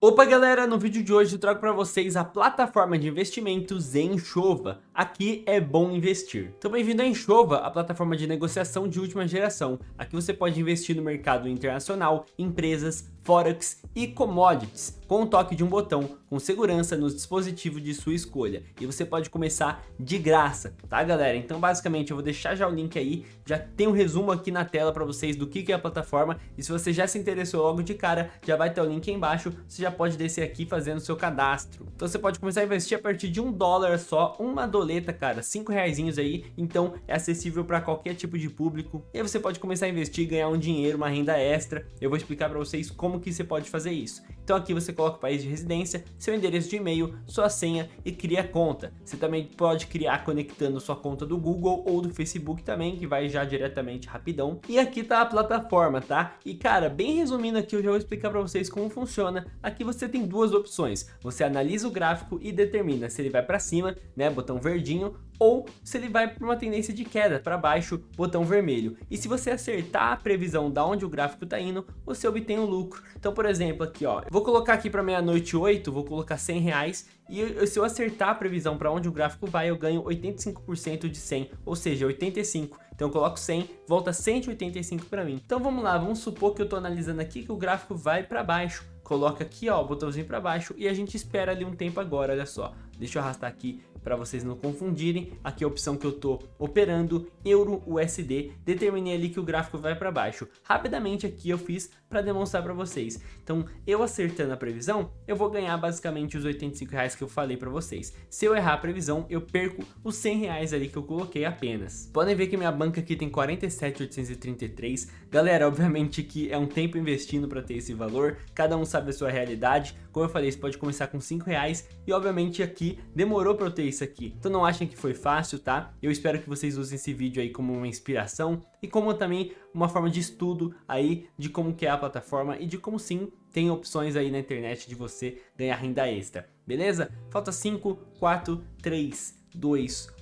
Opa galera, no vídeo de hoje eu trago para vocês a plataforma de investimentos Enxova. Aqui é bom investir. Então bem-vindo a Enxova, a plataforma de negociação de última geração. Aqui você pode investir no mercado internacional, empresas, forex e commodities, com o toque de um botão, com segurança nos dispositivos de sua escolha. E você pode começar de graça, tá galera? Então basicamente eu vou deixar já o link aí, já tem um resumo aqui na tela para vocês do que é a plataforma. E se você já se interessou logo de cara, já vai ter o link aí embaixo, você já pode descer aqui fazendo seu cadastro. Então você pode começar a investir a partir de um dólar só, uma doleta, cara, cinco reais aí, então é acessível para qualquer tipo de público. E aí você pode começar a investir, ganhar um dinheiro, uma renda extra. Eu vou explicar para vocês como que você pode fazer isso. Então aqui você coloca o país de residência, seu endereço de e-mail, sua senha e cria conta. Você também pode criar conectando sua conta do Google ou do Facebook também, que vai já diretamente rapidão. E aqui tá a plataforma, tá? E cara, bem resumindo aqui, eu já vou explicar para vocês como funciona. Aqui você tem duas opções. Você analisa o gráfico e determina se ele vai para cima, né, botão verdinho, ou se ele vai para uma tendência de queda para baixo, botão vermelho. E se você acertar a previsão da onde o gráfico está indo, você obtém o um lucro. Então, por exemplo, aqui ó, vou colocar aqui para meia-noite 8, vou colocar 100 reais e se eu acertar a previsão para onde o gráfico vai, eu ganho 85% de 100, ou seja, 85. Então eu coloco 100, volta 185 para mim. Então vamos lá, vamos supor que eu estou analisando aqui que o gráfico vai para baixo. Coloca aqui ó, o botãozinho para baixo e a gente espera ali um tempo agora, olha só. Deixa eu arrastar aqui para vocês não confundirem, aqui é a opção que eu estou operando, Euro USD, determinei ali que o gráfico vai para baixo. Rapidamente aqui eu fiz para demonstrar para vocês. Então, eu acertando a previsão, eu vou ganhar basicamente os 85 reais que eu falei para vocês. Se eu errar a previsão, eu perco os 100 reais ali que eu coloquei apenas. Podem ver que minha banca aqui tem 47,833. Galera, obviamente que é um tempo investindo para ter esse valor, cada um sabe a sua realidade. Como eu falei, você pode começar com 5 reais e obviamente aqui demorou para eu ter isso aqui. Então não achem que foi fácil, tá? Eu espero que vocês usem esse vídeo aí como uma inspiração e como também uma forma de estudo aí de como que é a plataforma e de como sim tem opções aí na internet de você ganhar renda extra, beleza? Falta 5, 4, 3, 2, 1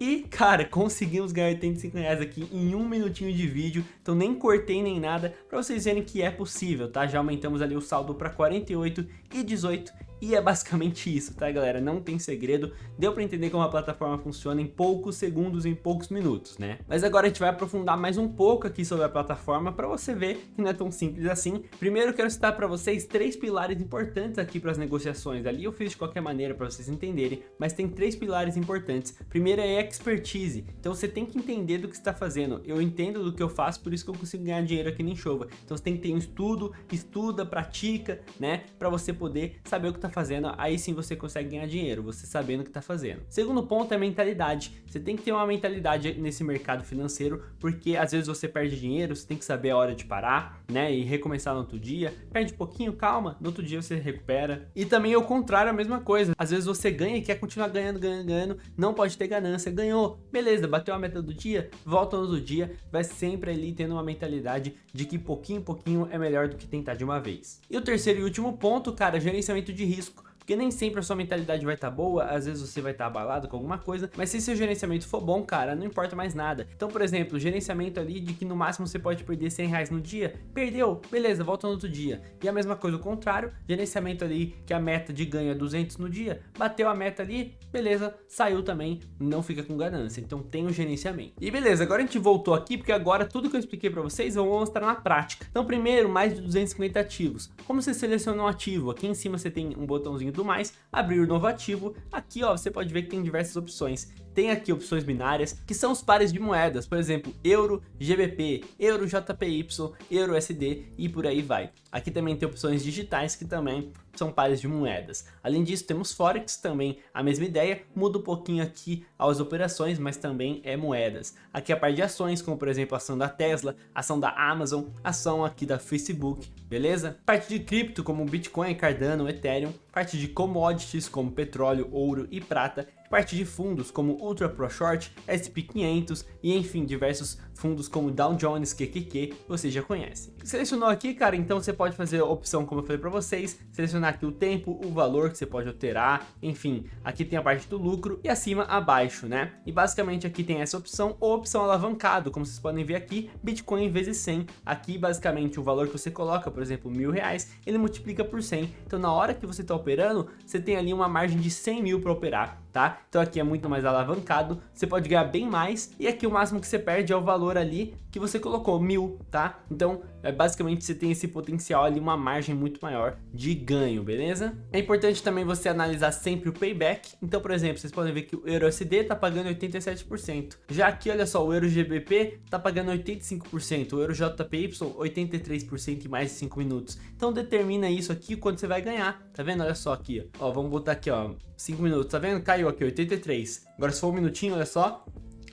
e, cara, conseguimos ganhar 85 reais aqui em um minutinho de vídeo, então nem cortei nem nada, para vocês verem que é possível, tá? Já aumentamos ali o saldo para 48 e 18 e é basicamente isso, tá galera? Não tem segredo, deu pra entender como a plataforma funciona em poucos segundos, em poucos minutos, né? Mas agora a gente vai aprofundar mais um pouco aqui sobre a plataforma pra você ver que não é tão simples assim. Primeiro quero citar pra vocês três pilares importantes aqui para as negociações. Ali eu fiz de qualquer maneira pra vocês entenderem, mas tem três pilares importantes. Primeiro é expertise, então você tem que entender do que está fazendo. Eu entendo do que eu faço, por isso que eu consigo ganhar dinheiro aqui nem chova. Então você tem que ter um estudo, estuda, pratica, né? Pra você poder saber o que tá fazendo, aí sim você consegue ganhar dinheiro, você sabendo o que está fazendo. Segundo ponto é mentalidade. Você tem que ter uma mentalidade nesse mercado financeiro, porque às vezes você perde dinheiro, você tem que saber a hora de parar, né, e recomeçar no outro dia. Perde um pouquinho, calma, no outro dia você recupera. E também o contrário, a mesma coisa. Às vezes você ganha e quer continuar ganhando, ganhando, ganhando, não pode ter ganância, ganhou, beleza, bateu a meta do dia, volta no outro dia, vai sempre ali tendo uma mentalidade de que pouquinho, pouquinho é melhor do que tentar de uma vez. E o terceiro e último ponto, cara, gerenciamento de risco risco. Porque nem sempre a sua mentalidade vai estar tá boa, às vezes você vai estar tá abalado com alguma coisa, mas se seu gerenciamento for bom, cara, não importa mais nada. Então, por exemplo, gerenciamento ali de que no máximo você pode perder 100 reais no dia, perdeu, beleza, volta no outro dia. E a mesma coisa o contrário, gerenciamento ali que a meta de ganho é 200 no dia, bateu a meta ali, beleza, saiu também, não fica com ganância. Então tem o gerenciamento. E beleza, agora a gente voltou aqui, porque agora tudo que eu expliquei para vocês eu vou mostrar na prática. Então primeiro, mais de 250 ativos. Como você seleciona um ativo? Aqui em cima você tem um botãozinho do mais, abrir novo ativo, aqui ó, você pode ver que tem diversas opções. Tem aqui opções binárias, que são os pares de moedas, por exemplo, Euro, GBP, Euro, JPY, Euro, SD e por aí vai. Aqui também tem opções digitais que também são pares de moedas. Além disso, temos Forex também, a mesma ideia, muda um pouquinho aqui as operações, mas também é moedas. Aqui a parte de ações, como por exemplo a ação da Tesla, ação da Amazon, ação aqui da Facebook, beleza? Parte de cripto como Bitcoin, Cardano, Ethereum, parte de commodities como petróleo, ouro e prata, parte de fundos como Ultra Pro Short, SP500 e enfim, diversos fundos como Dow Jones, QQQ, você já conhece. Selecionou aqui, cara, então você pode fazer a opção como eu falei para vocês, selecionar aqui o tempo, o valor que você pode alterar, enfim, aqui tem a parte do lucro e acima abaixo, né? E basicamente aqui tem essa opção ou opção alavancado, como vocês podem ver aqui, Bitcoin vezes 100, aqui basicamente o valor que você coloca, por exemplo, mil reais, ele multiplica por 100, então na hora que você está operando, você tem ali uma margem de 100 mil para operar, tá? Então aqui é muito mais alavancado, você pode ganhar bem mais e aqui o máximo que você perde é o valor ali que você colocou, mil, tá? Então é, basicamente você tem esse potencial ali, uma margem muito maior de ganho, beleza? É importante também você analisar sempre o payback, então por exemplo, vocês podem ver que o EURUSD tá pagando 87%, já aqui olha só, o EUROGBP tá pagando 85%, o EUROJPY 83% em mais de 5 minutos, então determina isso aqui quanto você vai ganhar, tá vendo? Olha só aqui, ó, vamos botar aqui ó, 5 minutos, tá vendo? Caiu aqui, 83. Agora se for um minutinho, olha só,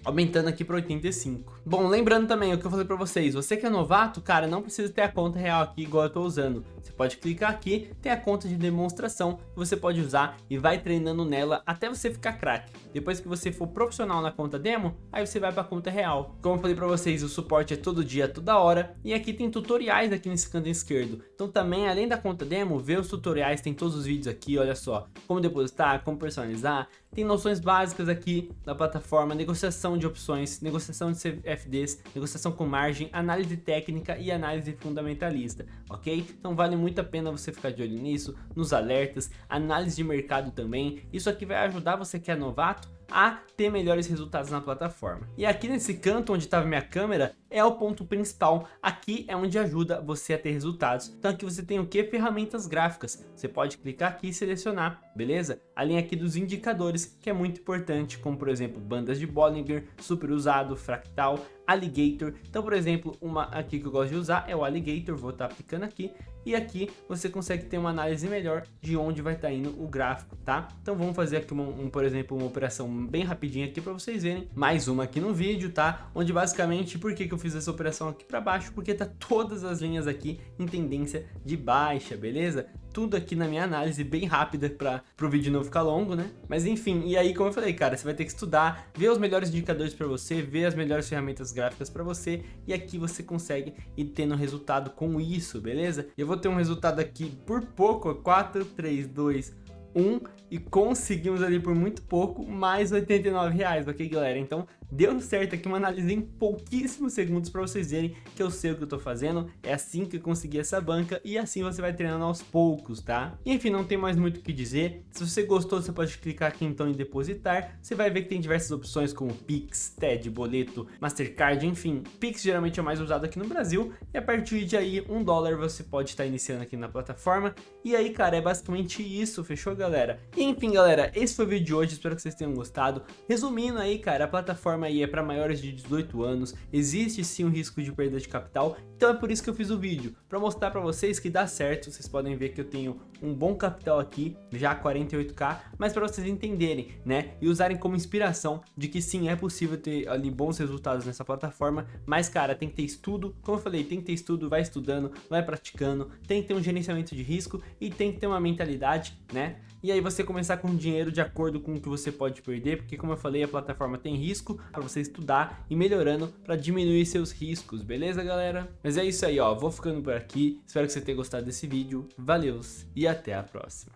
aumentando aqui para 85. Bom, lembrando também o que eu falei para vocês, você que é novato, cara, não precisa ter a conta real aqui igual eu tô usando. Você pode clicar aqui, tem a conta de demonstração que você pode usar e vai treinando nela até você ficar craque. Depois que você for profissional na conta demo, aí você vai para a conta real. Como eu falei para vocês, o suporte é todo dia, toda hora, e aqui tem tutoriais aqui nesse canto esquerdo. Então também, além da conta demo, vê os tutoriais, tem todos os vídeos aqui, olha só, como depositar, como personalizar, tem noções básicas aqui da plataforma, negociação de opções, negociação de CFDs, negociação com margem, análise técnica e análise fundamentalista, ok? Então vale muito a pena você ficar de olho nisso, nos alertas, análise de mercado também. Isso aqui vai ajudar você que é novato a ter melhores resultados na plataforma. E aqui nesse canto onde estava minha câmera é o ponto principal, aqui é onde ajuda você a ter resultados. Então aqui você tem o que? Ferramentas gráficas. Você pode clicar aqui e selecionar, beleza? A linha aqui dos indicadores, que é muito importante, como por exemplo, bandas de Bollinger, super usado, fractal, Alligator. Então, por exemplo, uma aqui que eu gosto de usar é o Alligator, vou estar tá aplicando aqui. E aqui você consegue ter uma análise melhor de onde vai estar tá indo o gráfico, tá? Então vamos fazer aqui, uma, um, por exemplo, uma operação bem rapidinha aqui para vocês verem. Mais uma aqui no vídeo, tá? Onde basicamente, por que, que eu fiz essa operação aqui para baixo? Porque tá todas as linhas aqui em tendência de baixa, beleza? tudo aqui na minha análise bem rápida para o vídeo não ficar longo, né? Mas enfim, e aí como eu falei, cara, você vai ter que estudar, ver os melhores indicadores para você, ver as melhores ferramentas gráficas para você e aqui você consegue ir tendo resultado com isso, beleza? Eu vou ter um resultado aqui por pouco, 4, 3, 2, 1 e conseguimos ali por muito pouco mais 89 reais, ok galera? Então deu certo aqui uma análise em pouquíssimos segundos para vocês verem que eu sei o que eu tô fazendo, é assim que eu consegui essa banca e assim você vai treinando aos poucos, tá? E, enfim, não tem mais muito o que dizer, se você gostou você pode clicar aqui então em depositar, você vai ver que tem diversas opções como Pix, TED, Boleto, Mastercard, enfim, Pix geralmente é mais usado aqui no Brasil e a partir de aí um dólar você pode estar iniciando aqui na plataforma. E aí cara, é basicamente isso, fechou galera? E, enfim galera, esse foi o vídeo de hoje, espero que vocês tenham gostado, resumindo aí cara, a plataforma plataforma aí é para maiores de 18 anos, existe sim um risco de perda de capital, então é por isso que eu fiz o vídeo, para mostrar para vocês que dá certo, vocês podem ver que eu tenho um bom capital aqui, já 48k, mas para vocês entenderem, né, e usarem como inspiração de que sim, é possível ter ali bons resultados nessa plataforma, mas cara, tem que ter estudo, como eu falei, tem que ter estudo, vai estudando, vai praticando, tem que ter um gerenciamento de risco e tem que ter uma mentalidade, né, e aí você começar com dinheiro de acordo com o que você pode perder, porque como eu falei, a plataforma tem risco para você estudar e melhorando para diminuir seus riscos, beleza galera? Mas é isso aí, ó, vou ficando por aqui, espero que você tenha gostado desse vídeo, valeu e até a próxima.